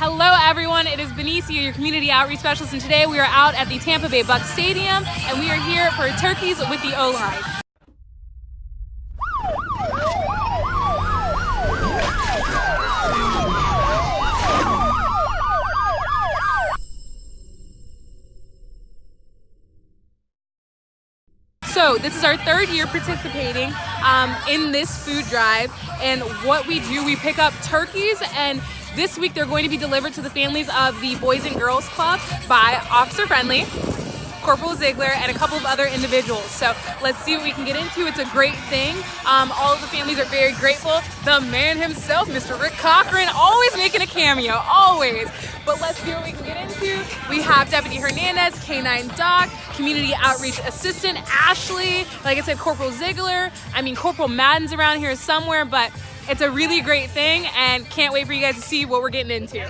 Hello everyone, it is Benicia, your community outreach specialist, and today we are out at the Tampa Bay Bucs Stadium, and we are here for Turkeys with the O-Line. So this is our third year participating um, in this food drive and what we do, we pick up turkeys and this week they're going to be delivered to the families of the Boys and Girls Club by Officer Friendly. Corporal Ziegler, and a couple of other individuals. So let's see what we can get into. It's a great thing. Um, all of the families are very grateful. The man himself, Mr. Rick Cochran, always making a cameo, always. But let's see what we can get into. We have Deputy Hernandez, K9 Doc, Community Outreach Assistant Ashley, like I said, Corporal Ziegler. I mean, Corporal Madden's around here somewhere, but it's a really great thing and can't wait for you guys to see what we're getting into.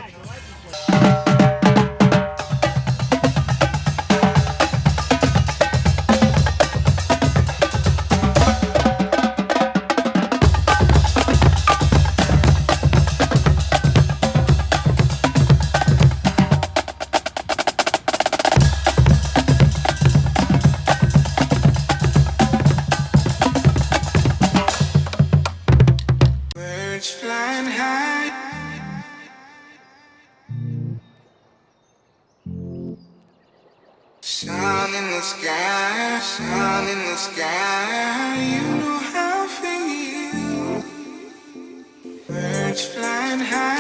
In the sky, sun in the sky, you know how I feel. Birds flying high.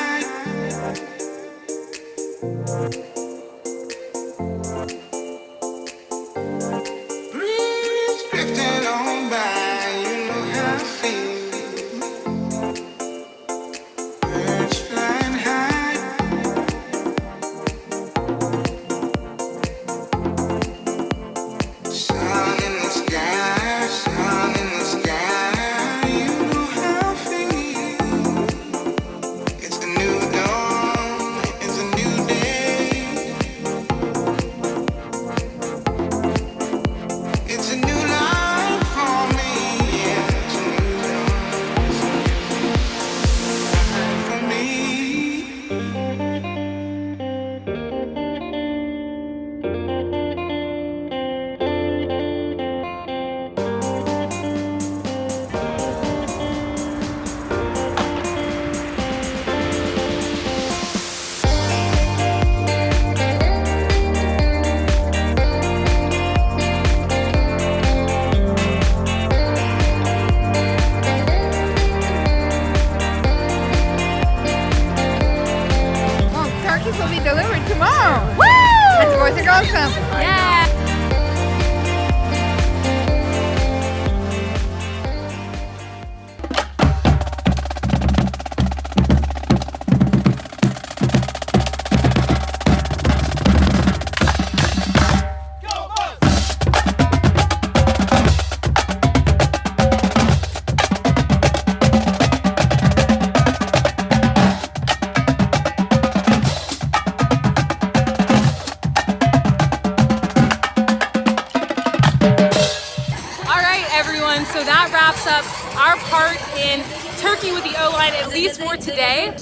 Up our part in Turkey with the O-line, at least for today.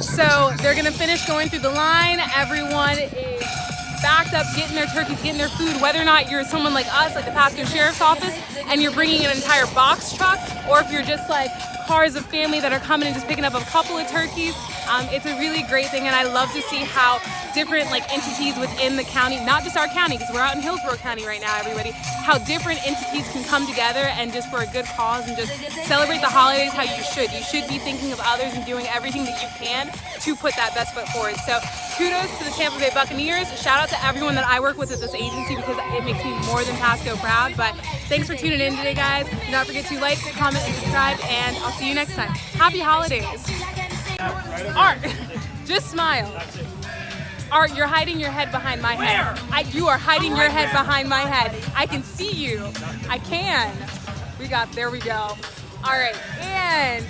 So they're gonna finish going through the line. Everyone is backed up, getting their turkeys, getting their food, whether or not you're someone like us, like the Pasco Sheriff's Office, and you're bringing an entire box truck, or if you're just like cars of family that are coming and just picking up a couple of turkeys, um, it's a really great thing and I love to see how different like entities within the county, not just our county, because we're out in Hillsborough County right now, everybody, how different entities can come together and just for a good cause and just celebrate the holidays how you should. You should be thinking of others and doing everything that you can to put that best foot forward. So kudos to the Tampa Bay Buccaneers. Shout out to everyone that I work with at this agency because it makes me more than Pasco proud. But thanks for tuning in today, guys. Do not forget to like, comment, and subscribe, and I'll see you next time. Happy holidays. Art, just smile. Art, you're hiding your head behind my head. I, you are hiding your head behind my head. I can see you. I can. We got, there we go. All right, and